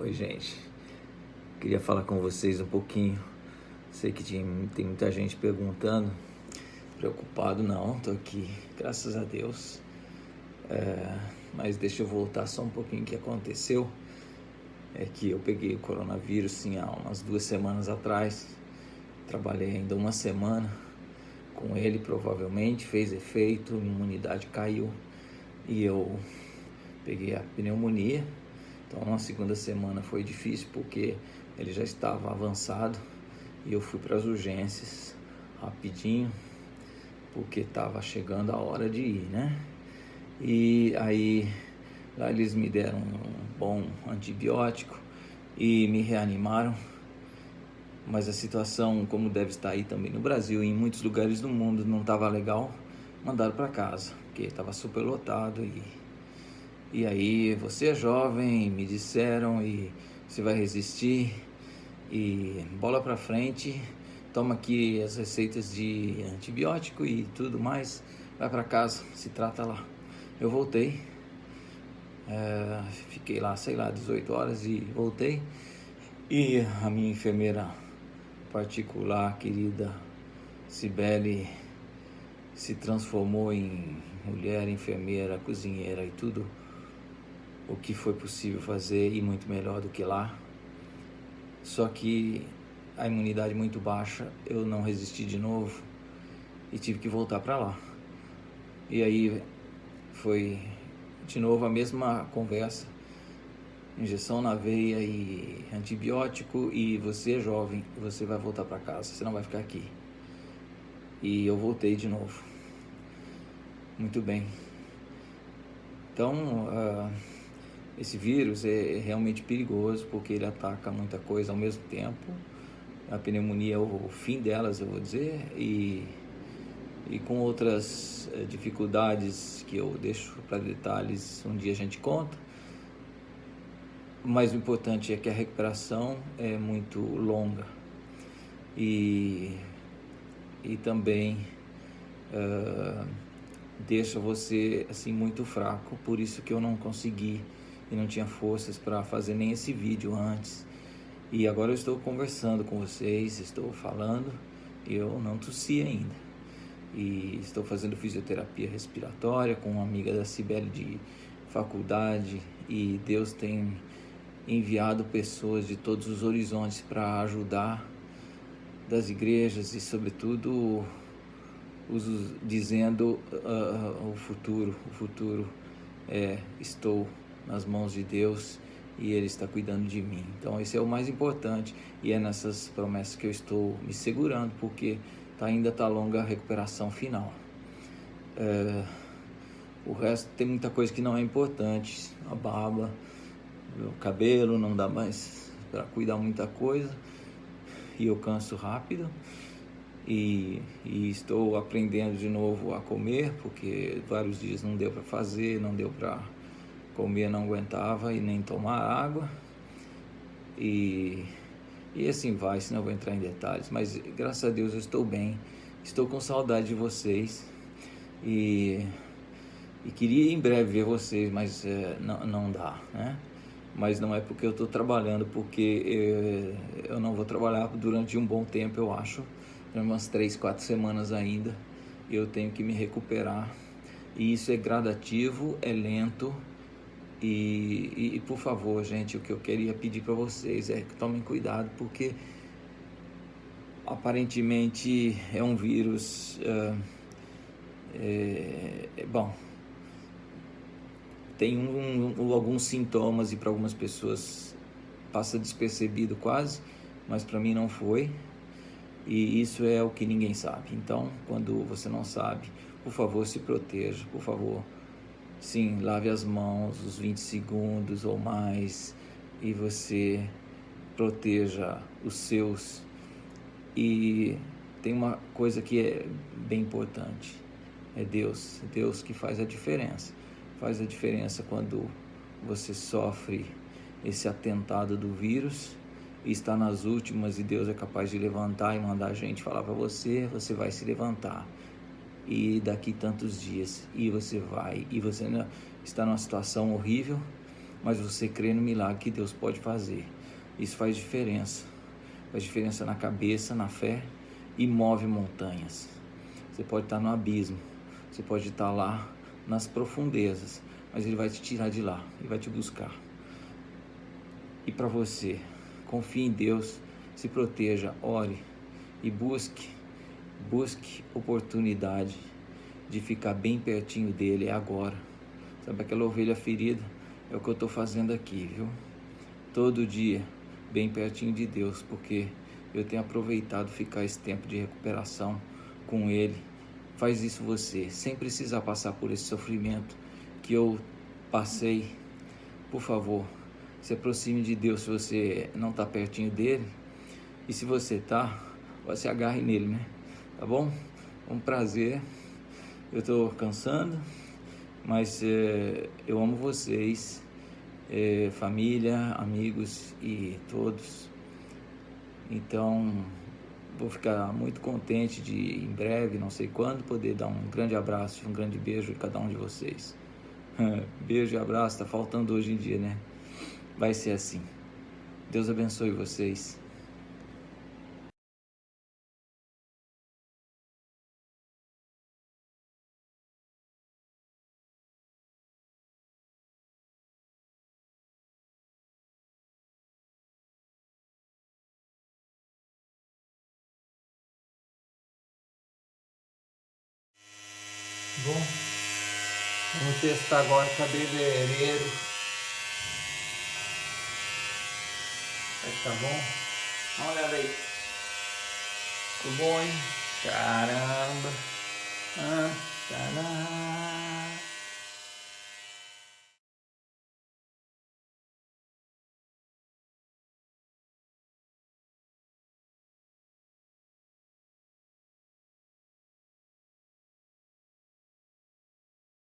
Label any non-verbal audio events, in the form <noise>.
Oi, gente. Queria falar com vocês um pouquinho. Sei que tem, muita gente perguntando. Preocupado não, tô aqui, graças a Deus. É, mas deixa eu voltar só um pouquinho o que aconteceu. É que eu peguei o coronavírus sim há umas duas semanas atrás. Trabalhei ainda uma semana com ele, provavelmente, fez efeito, imunidade caiu e eu peguei a pneumonia então a segunda semana foi difícil porque ele já estava avançado e eu fui para as urgências rapidinho porque estava chegando a hora de ir, né? E aí lá eles me deram um bom antibiótico e me reanimaram. Mas a situação, como deve estar aí também no Brasil e em muitos lugares do mundo, não estava legal. Mandaram para casa, porque estava super lotado e e aí, você é jovem, me disseram, e você vai resistir. E bola para frente, toma aqui as receitas de antibiótico e tudo mais. Vai para casa, se trata lá. Eu voltei, é, fiquei lá, sei lá, 18 horas e voltei. E a minha enfermeira particular, querida Cibele, se transformou em mulher, enfermeira, cozinheira e tudo o que foi possível fazer e muito melhor do que lá. Só que a imunidade muito baixa, eu não resisti de novo e tive que voltar para lá. E aí foi de novo a mesma conversa. Injeção na veia e antibiótico e você é jovem, você vai voltar para casa, você não vai ficar aqui. E eu voltei de novo. Muito bem. Então, uh, esse vírus é realmente perigoso porque ele ataca muita coisa ao mesmo tempo. A pneumonia é o fim delas, eu vou dizer, e, e com outras eh, dificuldades que eu deixo para detalhes, um dia a gente conta. Mas o importante é que a recuperação é muito longa e, e também uh, deixa você assim muito fraco, por isso que eu não consegui e não tinha forças para fazer nem esse vídeo antes. E agora eu estou conversando com vocês, estou falando eu não tossi ainda. E estou fazendo fisioterapia respiratória com uma amiga da Cibele de faculdade e Deus tem enviado pessoas de todos os horizontes para ajudar das igrejas e sobretudo os, dizendo uh, o futuro, o futuro é estou nas mãos de Deus e Ele está cuidando de mim. Então, esse é o mais importante e é nessas promessas que eu estou me segurando, porque tá, ainda está longa a recuperação final. É, o resto tem muita coisa que não é importante, a barba, o cabelo, não dá mais para cuidar muita coisa e eu canso rápido. E, e, estou aprendendo de novo a comer, porque vários dias não deu para fazer, não deu para comer não aguentava e nem tomar água. E, e assim vai, senão eu vou entrar em detalhes. Mas graças a Deus eu estou bem, estou com saudade de vocês. E, e queria em breve ver vocês, mas é, não, não dá, né? Mas não é porque eu estou trabalhando, porque eu, eu não vou trabalhar durante um bom tempo, eu acho. Umas três, quatro semanas ainda. Eu tenho que me recuperar. E isso é gradativo, é lento e, e, e, por favor, gente, o que eu queria pedir para vocês é que tomem cuidado, porque aparentemente é um vírus. Uh, é, bom, tem um, um, alguns sintomas e para algumas pessoas passa despercebido quase, mas para mim não foi. E isso é o que ninguém sabe. Então, quando você não sabe, por favor, se proteja, por favor Sim, lave as mãos os 20 segundos ou mais e você proteja os seus. E tem uma coisa que é bem importante: é Deus. Deus que faz a diferença. Faz a diferença quando você sofre esse atentado do vírus e está nas últimas e Deus é capaz de levantar e mandar a gente falar para você, você vai se levantar e daqui tantos dias e você vai e você está numa situação horrível mas você crê no milagre que Deus pode fazer. Isso faz diferença. Faz diferença na cabeça, na fé e move montanhas. Você pode estar no abismo, você pode estar lá nas profundezas, mas Ele vai te tirar de lá e vai te buscar. E para você, confie em Deus, se proteja, ore e busque, busque oportunidade de ficar bem pertinho dele agora. Sabe aquela ovelha ferida? É o que eu estou fazendo aqui, viu? Todo dia, bem pertinho de Deus, porque eu tenho aproveitado ficar esse tempo de recuperação com Ele. Faz isso você, sem precisar passar por esse sofrimento que eu passei. Por favor, se aproxime de Deus se você não está pertinho dele. E se você está, você agarre nele, né? Tá bom? Um prazer. Eu estou cansando mas é, eu amo vocês, é, família, amigos e todos. Então, vou ficar muito contente de, em breve, não sei quando, poder dar um grande abraço, um grande beijo a cada um de vocês. <laughs> beijo e abraço, tá faltando hoje em dia, né? Vai ser assim. Deus abençoe vocês. Bom, vamos testar agora o cabeleireiro. Vai bom? Dá uma olhada aí. Ficou bom, hein? Caramba! Ah, caramba!